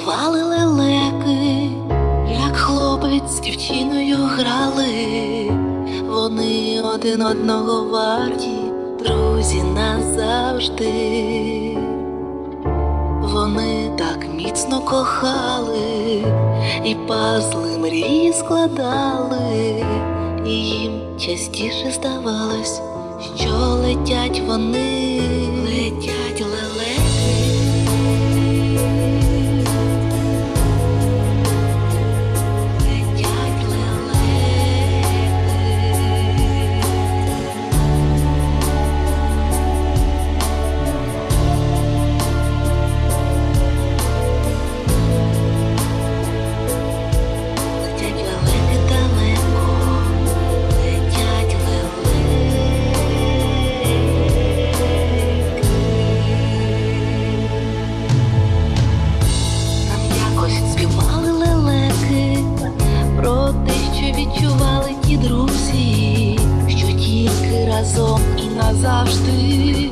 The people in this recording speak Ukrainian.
співали лелеки, як хлопець з дівчиною грали, вони один одного варті, друзі назавжди, вони так міцно кохали і пазли мрії складали, і їм частіше здавалось, що летять вони. Відчували ті друзі, що тільки разом і назавжди